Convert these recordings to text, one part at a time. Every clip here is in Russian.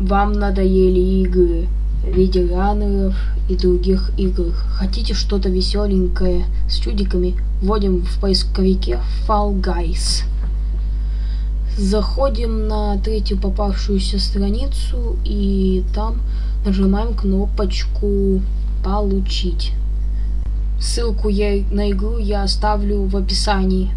Вам надоели игры, ветеранов и других игр. Хотите что-то веселенькое с чудиками? Вводим в поисковике Fall Guys. Заходим на третью попавшуюся страницу и там нажимаем кнопочку «Получить». Ссылку я, на игру я оставлю в описании.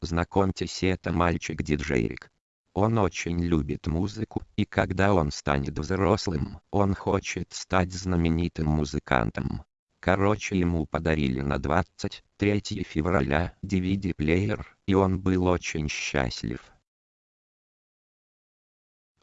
Знакомьтесь, это мальчик-диджейрик. Он очень любит музыку, и когда он станет взрослым, он хочет стать знаменитым музыкантом. Короче ему подарили на 23 февраля DVD-плеер, и он был очень счастлив.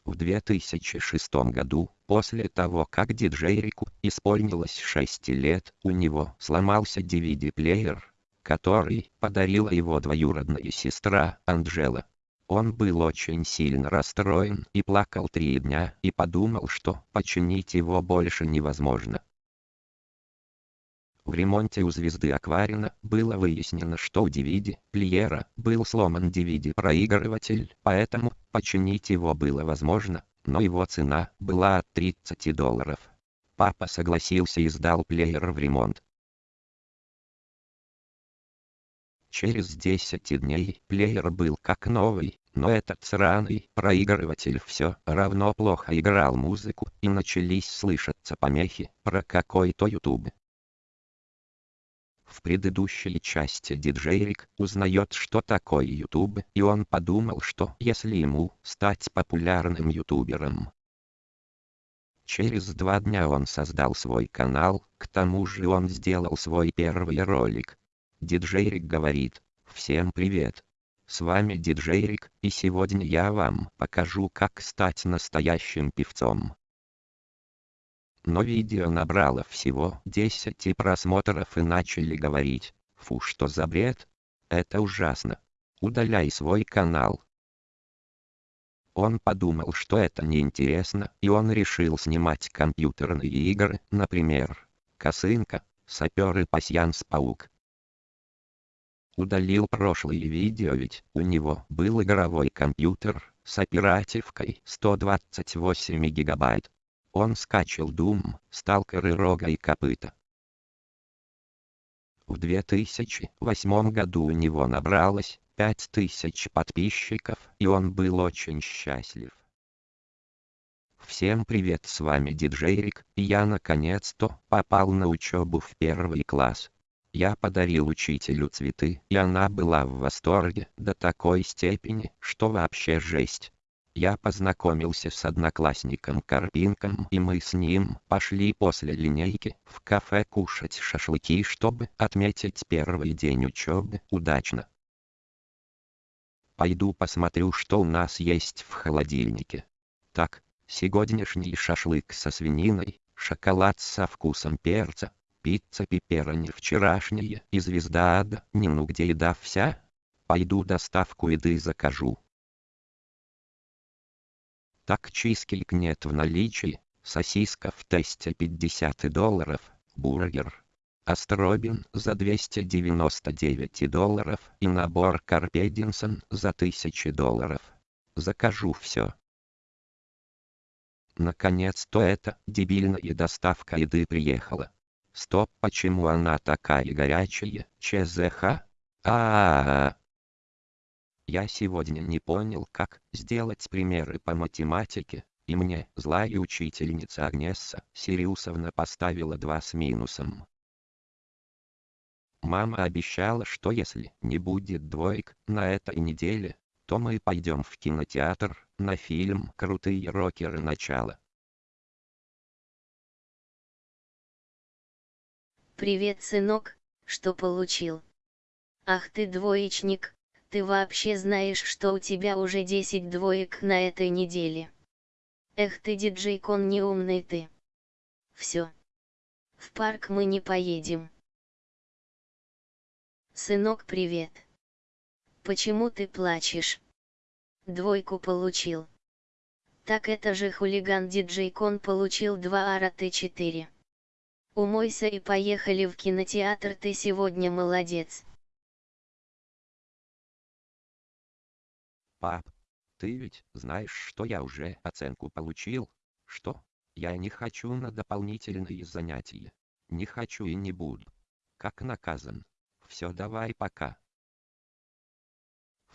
В 2006 году, после того как диджейрику исполнилось 6 лет, у него сломался DVD-плеер, который подарила его двоюродная сестра Анжела. Он был очень сильно расстроен и плакал три дня и подумал, что починить его больше невозможно. В ремонте у звезды Акварина было выяснено, что у DVD плеера был сломан DVD-проигрыватель, поэтому починить его было возможно, но его цена была от 30 долларов. Папа согласился и сдал плеер в ремонт. Через 10 дней плеер был как новый, но этот сраный проигрыватель все равно плохо играл музыку и начались слышаться помехи про какой-то YouTube. В предыдущей части диджейрик узнает, что такое YouTube, и он подумал, что если ему стать популярным ютубером, Через два дня он создал свой канал, к тому же он сделал свой первый ролик. Диджейрик говорит, всем привет. С вами Диджейрик, и сегодня я вам покажу как стать настоящим певцом но видео набрало всего 10 просмотров и начали говорить, фу что за бред, это ужасно, удаляй свой канал. Он подумал, что это неинтересно, и он решил снимать компьютерные игры, например, Косынка, Сапер и Пасьянс-паук. Удалил прошлые видео, ведь у него был игровой компьютер с оперативкой 128 гигабайт. Он скачал Doom, Сталкеры Рога и Копыта. В 2008 году у него набралось 5000 подписчиков, и он был очень счастлив. Всем привет, с вами Диджейрик, и я наконец-то попал на учебу в первый класс. Я подарил учителю цветы, и она была в восторге до такой степени, что вообще жесть. Я познакомился с одноклассником Карпинком и мы с ним пошли после линейки в кафе кушать шашлыки, чтобы отметить первый день учебы удачно. Пойду посмотрю, что у нас есть в холодильнике. Так, сегодняшний шашлык со свининой, шоколад со вкусом перца, пицца пепперони вчерашняя и звезда ада, не ну где еда вся? Пойду доставку еды закажу. Так чизкейк нет в наличии, сосиска в тесте 50 долларов, бургер. Астробин за 299 долларов и набор Карпединсон за 1000 долларов. Закажу все. Наконец-то эта дебильная доставка еды приехала. Стоп, почему она такая горячая, ЧЗХ? А, -а, -а, -а. Я сегодня не понял, как сделать примеры по математике, и мне злая учительница Агнесса Сириусовна поставила 2 с минусом. Мама обещала, что если не будет двоек на этой неделе, то мы пойдем в кинотеатр на фильм «Крутые рокеры. Начало». Привет, сынок, что получил? Ах ты двоечник, ты вообще знаешь, что у тебя уже 10 двоек на этой неделе? Эх ты диджей-кон неумный ты. Все. В парк мы не поедем. Сынок, привет. Почему ты плачешь? Двойку получил. Так это же хулиган диджей Кон получил 2 ара Т4. Умойся и поехали в кинотеатр, ты сегодня молодец. Пап, ты ведь знаешь, что я уже оценку получил? Что? Я не хочу на дополнительные занятия. Не хочу и не буду. Как наказан. Все, давай пока.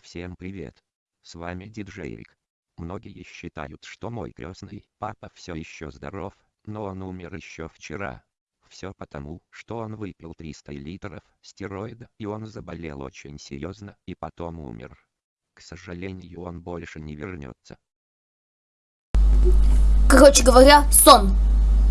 Всем привет. С вами диджейрик. Многие считают, что мой крестный папа все еще здоров, но он умер еще вчера. Все потому, что он выпил 300 литров стероида и он заболел очень серьезно и потом умер. К сожалению он больше не вернется. Короче говоря, сон.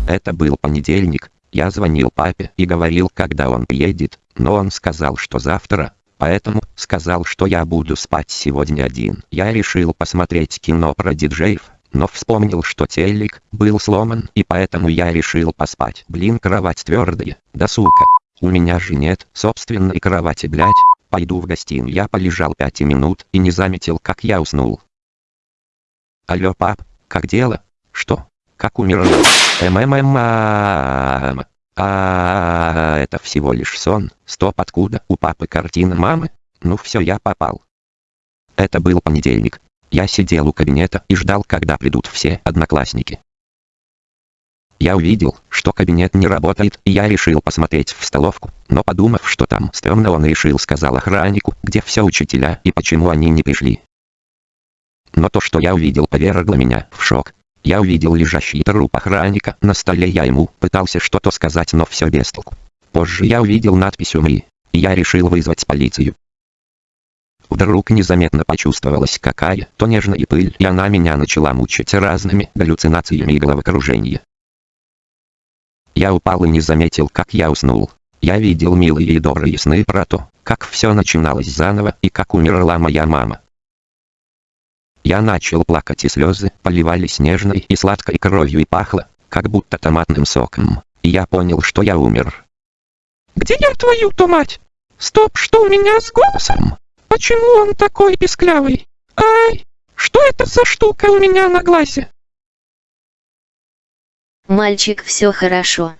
Это был понедельник, я звонил папе и говорил, когда он приедет, но он сказал, что завтра, поэтому сказал, что я буду спать сегодня один. Я решил посмотреть кино про диджеев, но вспомнил, что телек был сломан, и поэтому я решил поспать. Блин, кровать твердая, да сука. У меня же нет собственной кровати, блять. Пойду в гостиную. Я полежал пять минут и не заметил, как я уснул. Алло, пап, как дело? Что? Как умер? МММ. А, это всего лишь сон. Стоп, откуда у папы картина мамы? Ну все, я попал. Это был понедельник. Я сидел у кабинета и ждал, когда придут все одноклассники. Я увидел, что кабинет не работает, и я решил посмотреть в столовку, но подумав, что там стрёмно, он решил сказал охраннику, где все учителя и почему они не пришли. Но то, что я увидел, повергло меня в шок. Я увидел лежащий труп охранника на столе, я ему пытался что-то сказать, но все без толку. Позже я увидел надпись «Умри», и я решил вызвать полицию. Вдруг незаметно почувствовалась какая-то нежная пыль, и она меня начала мучить разными галлюцинациями и головокружение. Я упал и не заметил, как я уснул. Я видел милые и добрые сны про то, как все начиналось заново и как умерла моя мама. Я начал плакать и слезы поливались нежной и сладкой кровью и пахло, как будто томатным соком, и я понял, что я умер. «Где я твою-то мать? Стоп, что у меня с голосом? Почему он такой писклявый? Ай, что это за штука у меня на глазе?» Мальчик, все хорошо.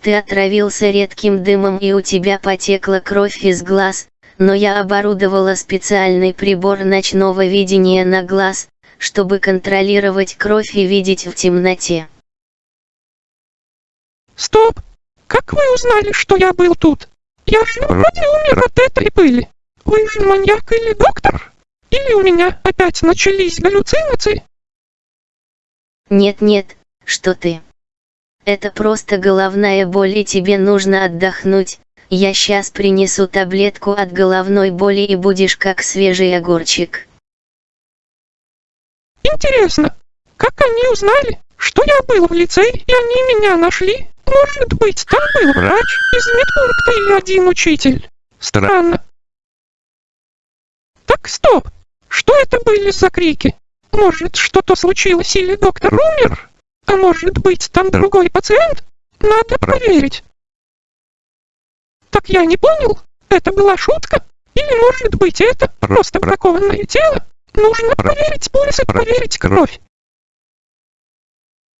Ты отравился редким дымом и у тебя потекла кровь из глаз, но я оборудовала специальный прибор ночного видения на глаз, чтобы контролировать кровь и видеть в темноте. Стоп! Как вы узнали, что я был тут? Я же вроде умер от этой пыли. Вы же маньяк или доктор? Или у меня опять начались галлюцинации? Нет-нет, что ты. Это просто головная боль и тебе нужно отдохнуть, я сейчас принесу таблетку от головной боли и будешь как свежий огурчик. Интересно, как они узнали, что я был в лицее и они меня нашли? Может быть, там был врач из медпункта или один учитель? Странно. Так, стоп. Что это были за крики? Может, что-то случилось или доктор умер? А может быть, там другой пациент? Надо проверить. Так я не понял, это была шутка? Или может быть это просто бракованное тело? Нужно проверить пульс и проверить кровь.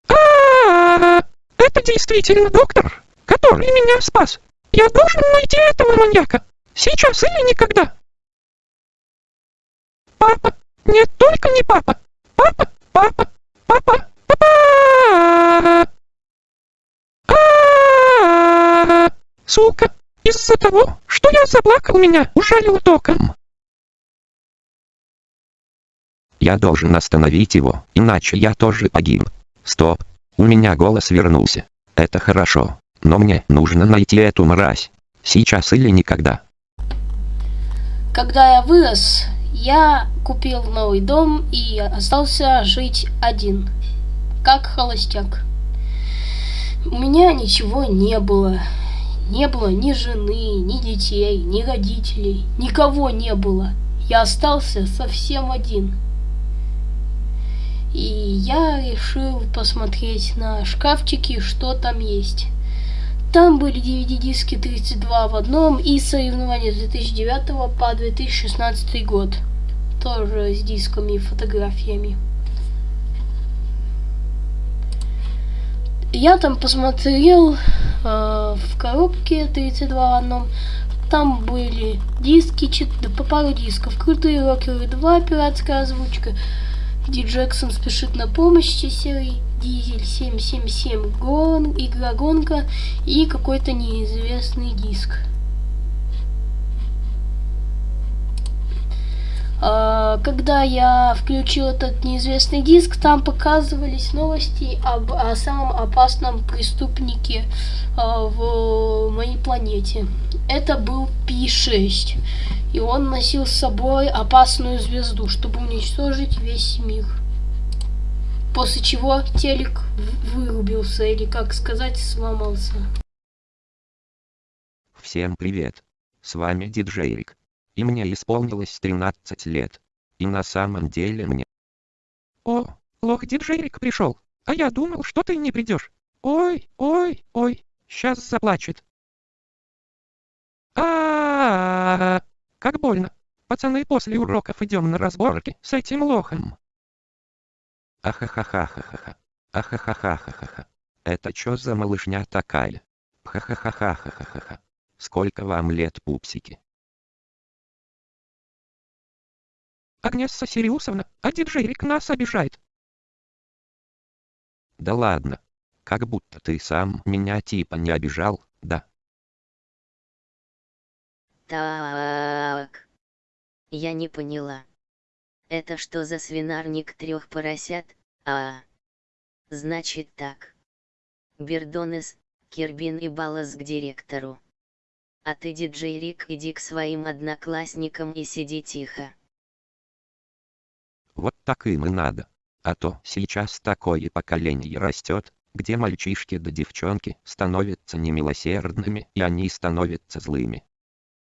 А, -а, а Это действительно доктор, который меня спас. Я должен найти этого маньяка. Сейчас или никогда. Папа. Нет, только не. Папа, папа, папа, папа. Сука. Из-за того, что я заплакал, меня ужалило током. Я должен остановить его, иначе я тоже погиб. Стоп. У меня голос вернулся. Это хорошо. Но мне нужно найти эту мразь. Сейчас или никогда. Когда я вырос, я купил новый дом и остался жить один. Как холостяк. У меня ничего не было. Не было ни жены, ни детей, ни родителей. Никого не было. Я остался совсем один. И я решил посмотреть на шкафчики, что там есть. Там были DVD-диски 32 в одном и соревнования с 2009 по 2016 год. Тоже с дисками и фотографиями. Я там посмотрел э, в коробке 32 в одном. Там были диски, чет- да, по пару дисков. Крутые рокеры 2, пиратская озвучка. Ди Джексон спешит на помощь, серый Дизель 777, гон, игра гонка и какой-то неизвестный диск. Когда я включил этот неизвестный диск, там показывались новости об о самом опасном преступнике а, в моей планете. Это был Пи-6. И он носил с собой опасную звезду, чтобы уничтожить весь мир. После чего телек вырубился, или как сказать, сломался. Всем привет. С вами Диджейрик. И мне исполнилось 13 лет. И на самом деле мне О, лох диджейрик пришел. А я думал, что ты не придешь. Ой, ой, ой, сейчас заплачет. А, как больно. Пацаны, после уроков идем на разборки с этим лохом. Ахахахахахаха. Ахахахахахаха. Это чё за малышня такая? Хахахахахахаха. Сколько вам лет, пупсики? Агнесса Сириусовна, а диджейрик нас обижает. Да ладно. Как будто ты сам меня типа не обижал, да? Так. Я не поняла. Это что за свинарник трех поросят? А. Значит так. Бердонес, Кирбин и Балас к директору. А ты, диджей Рик, иди к своим одноклассникам и сиди тихо. Вот так им и надо. А то сейчас такое поколение растет, где мальчишки да девчонки становятся немилосердными и они становятся злыми.